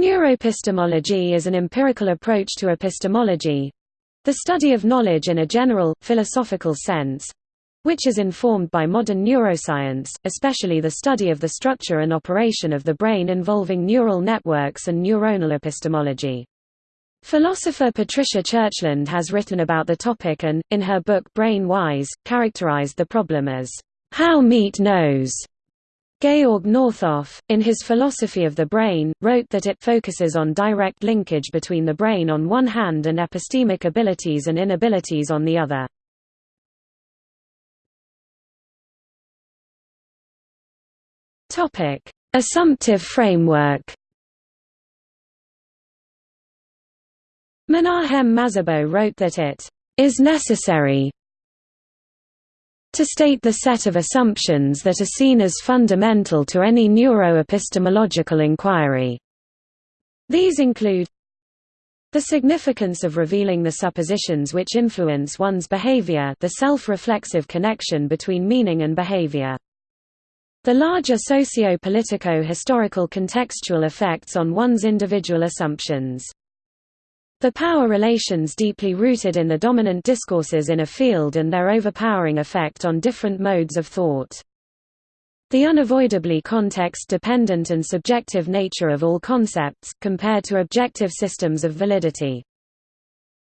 Neuroepistemology is an empirical approach to epistemology—the study of knowledge in a general, philosophical sense, which is informed by modern neuroscience, especially the study of the structure and operation of the brain involving neural networks and neuronal epistemology. Philosopher Patricia Churchland has written about the topic and, in her book Brain Wise, characterized the problem as, "...how meat knows." Georg Northoff, in his Philosophy of the Brain, wrote that it focuses on direct linkage between the brain on one hand and epistemic abilities and inabilities on the other. Assumptive framework Menahem Mazabo wrote that it is necessary to state the set of assumptions that are seen as fundamental to any neuroepistemological inquiry. These include the significance of revealing the suppositions which influence one's behavior the self-reflexive connection between meaning and behavior. The larger socio-politico-historical contextual effects on one's individual assumptions. The power relations deeply rooted in the dominant discourses in a field and their overpowering effect on different modes of thought. The unavoidably context-dependent and subjective nature of all concepts, compared to objective systems of validity.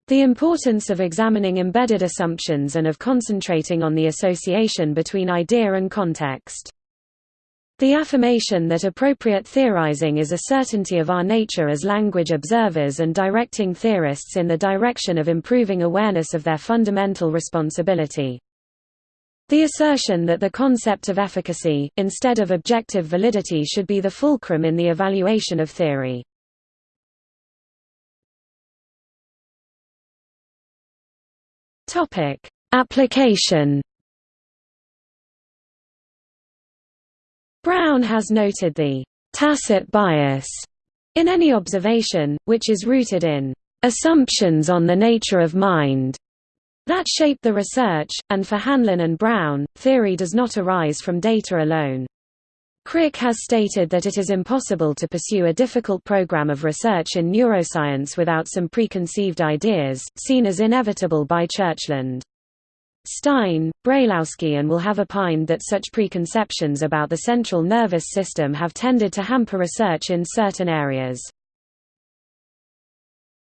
The importance of examining embedded assumptions and of concentrating on the association between idea and context. The affirmation that appropriate theorizing is a certainty of our nature as language observers and directing theorists in the direction of improving awareness of their fundamental responsibility. The assertion that the concept of efficacy, instead of objective validity should be the fulcrum in the evaluation of theory. Application Brown has noted the tacit bias in any observation, which is rooted in assumptions on the nature of mind that shape the research, and for Hanlon and Brown, theory does not arise from data alone. Crick has stated that it is impossible to pursue a difficult program of research in neuroscience without some preconceived ideas, seen as inevitable by Churchland. Stein, Brailowsky and Will have opined that such preconceptions about the central nervous system have tended to hamper research in certain areas.